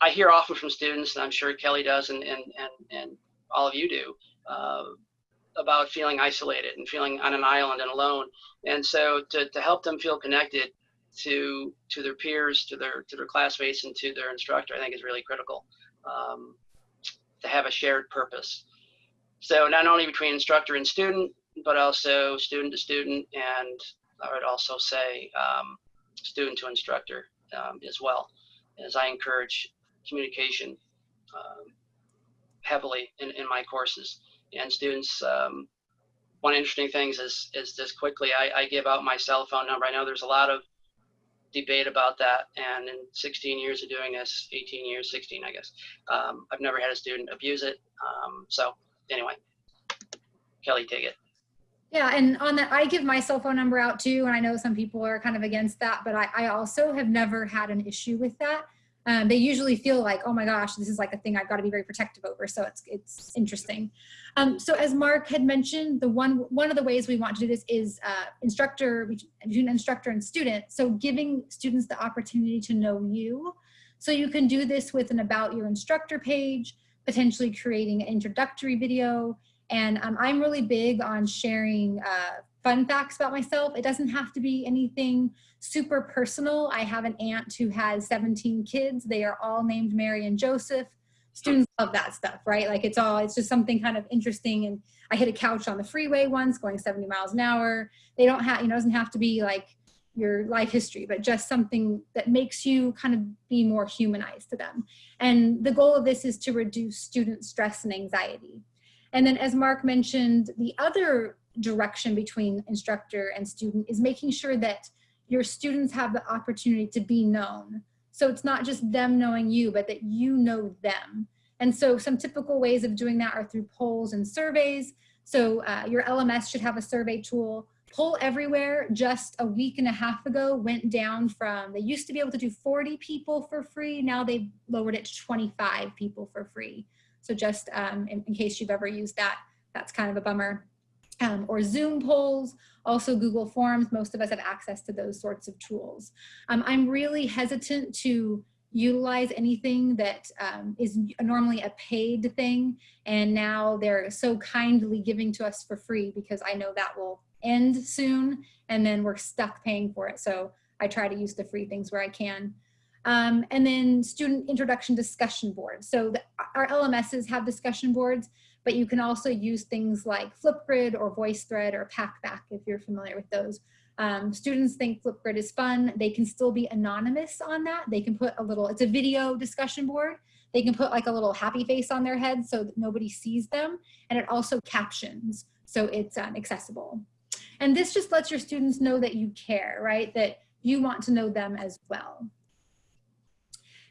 A: I hear often from students, and I'm sure Kelly does, and, and, and, and all of you do, uh, about feeling isolated and feeling on an island and alone. And so to, to help them feel connected to to their peers, to their to their classmates, and to their instructor, I think is really critical. Um, to have a shared purpose. So not only between instructor and student, but also student to student, and I would also say um, student to instructor um, as well, as I encourage communication um, heavily in, in my courses. And students, um, one interesting thing is, is just quickly, I, I give out my cell phone number. I know there's a lot of debate about that. And in 16 years of doing this, 18 years, 16, I guess, um, I've never had a student abuse it. Um, so anyway, Kelly, take it.
C: Yeah, and on that, I give my cell phone number out too, and I know some people are kind of against that, but I, I also have never had an issue with that. Um, they usually feel like, oh my gosh, this is like a thing I've got to be very protective over. So it's it's interesting. Um, so as Mark had mentioned, the one one of the ways we want to do this is uh, instructor between instructor and student. So giving students the opportunity to know you. So you can do this with an about your instructor page, potentially creating an introductory video. And um, I'm really big on sharing uh, fun facts about myself. It doesn't have to be anything super personal. I have an aunt who has 17 kids. They are all named Mary and Joseph. Students love that stuff, right? Like it's all, it's just something kind of interesting. And I hit a couch on the freeway once going 70 miles an hour. They don't have, you know, doesn't have to be like your life history, but just something that makes you kind of be more humanized to them. And the goal of this is to reduce student stress and anxiety. And then as Mark mentioned, the other direction between instructor and student is making sure that your students have the opportunity to be known. So it's not just them knowing you, but that you know them. And so some typical ways of doing that are through polls and surveys. So uh, your LMS should have a survey tool. Poll Everywhere just a week and a half ago went down from, they used to be able to do 40 people for free. Now they've lowered it to 25 people for free. So just um, in, in case you've ever used that, that's kind of a bummer um, or Zoom polls, also Google Forms. Most of us have access to those sorts of tools. Um, I'm really hesitant to utilize anything that um, is normally a paid thing and now they're so kindly giving to us for free because I know that will end soon and then we're stuck paying for it. So I try to use the free things where I can. Um, and then student introduction discussion boards. So the, our LMSs have discussion boards but you can also use things like Flipgrid or VoiceThread or PackBack if you're familiar with those. Um, students think Flipgrid is fun. They can still be anonymous on that. They can put a little, it's a video discussion board. They can put like a little happy face on their head so that nobody sees them. And it also captions, so it's um, accessible. And this just lets your students know that you care, right? That you want to know them as well.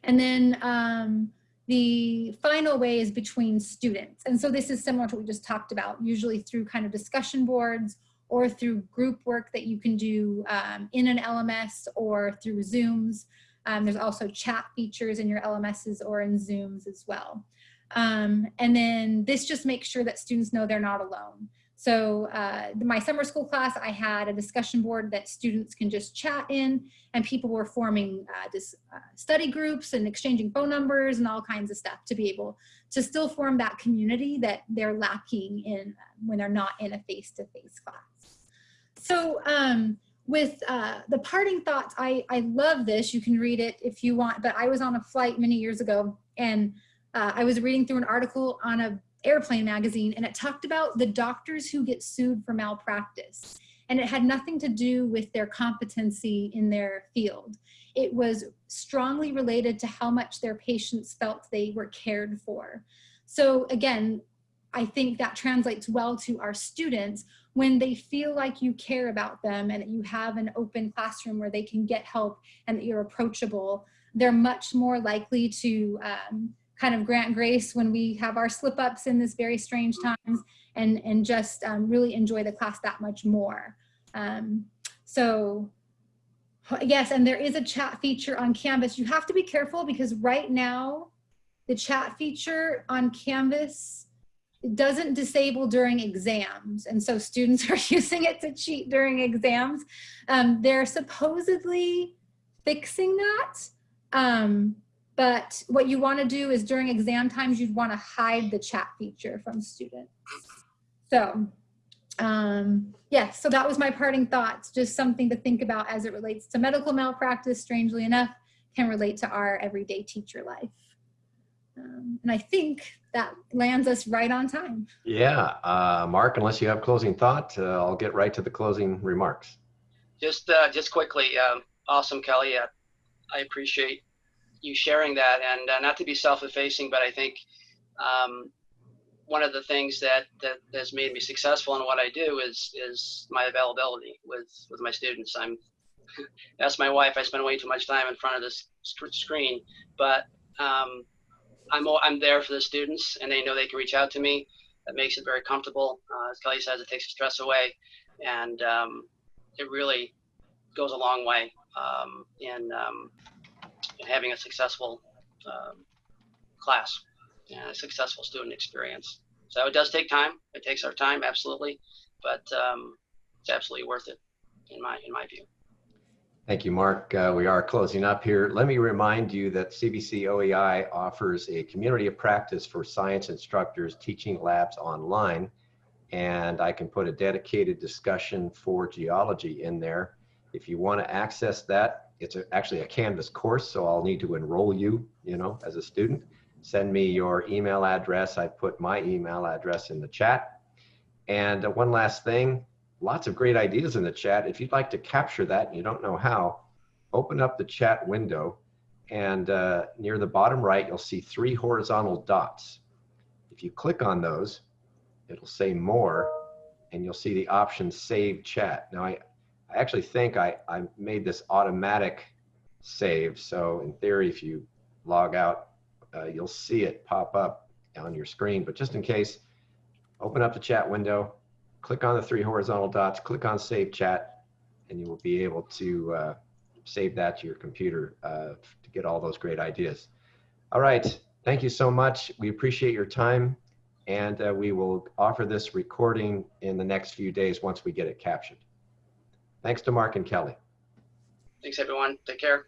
C: And then um, the final way is between students. And so this is similar to what we just talked about, usually through kind of discussion boards or through group work that you can do um, in an LMS or through Zooms. Um, there's also chat features in your LMSs or in Zooms as well. Um, and then this just makes sure that students know they're not alone. So uh, my summer school class, I had a discussion board that students can just chat in and people were forming uh, uh, study groups and exchanging phone numbers and all kinds of stuff to be able to still form that community that they're lacking in when they're not in a face-to-face -face class. So um, with uh, the parting thoughts, I, I love this. You can read it if you want, but I was on a flight many years ago and uh, I was reading through an article on a airplane magazine and it talked about the doctors who get sued for malpractice. And it had nothing to do with their competency in their field. It was strongly related to how much their patients felt they were cared for. So again, I think that translates well to our students when they feel like you care about them and that you have an open classroom where they can get help and that you're approachable, they're much more likely to um, kind of grant grace when we have our slip ups in this very strange times and, and just um, really enjoy the class that much more. Um, so yes, and there is a chat feature on Canvas. You have to be careful because right now, the chat feature on Canvas doesn't disable during exams. And so students are using it to cheat during exams. Um, they're supposedly fixing that. Um, but what you want to do is during exam times, you'd want to hide the chat feature from students. So um, yeah, so that was my parting thoughts, just something to think about as it relates to medical malpractice, strangely enough, can relate to our everyday teacher life. Um, and I think that lands us right on time.
B: Yeah, uh, Mark, unless you have closing thought, uh, I'll get right to the closing remarks.
A: Just, uh, just quickly, um, awesome, Kelly. Uh, I appreciate you sharing that, and uh, not to be self-effacing, but I think um, one of the things that, that has made me successful in what I do is is my availability with with my students. I'm that's my wife. I spend way too much time in front of this screen, but um, I'm I'm there for the students, and they know they can reach out to me. That makes it very comfortable. Uh, as Kelly says, it takes the stress away, and um, it really goes a long way um, in in having a successful um, class and a successful student experience. So it does take time. It takes our time, absolutely, but um, it's absolutely worth it in my in my view.
B: Thank you, Mark. Uh, we are closing up here. Let me remind you that CVC OEI offers a community of practice for science instructors teaching labs online. And I can put a dedicated discussion for geology in there. If you want to access that, it's a, actually a Canvas course, so I'll need to enroll you, you know, as a student. Send me your email address. I put my email address in the chat. And uh, one last thing, lots of great ideas in the chat. If you'd like to capture that and you don't know how, open up the chat window and uh, near the bottom right, you'll see three horizontal dots. If you click on those, it'll say more and you'll see the option save chat. Now I, I actually think I, I made this automatic save. So in theory, if you log out, uh, you'll see it pop up on your screen. But just in case, open up the chat window, click on the three horizontal dots, click on Save Chat, and you will be able to uh, save that to your computer uh, to get all those great ideas. All right, thank you so much. We appreciate your time, and uh, we will offer this recording in the next few days once we get it captured. Thanks to Mark and Kelly.
A: Thanks, everyone. Take care.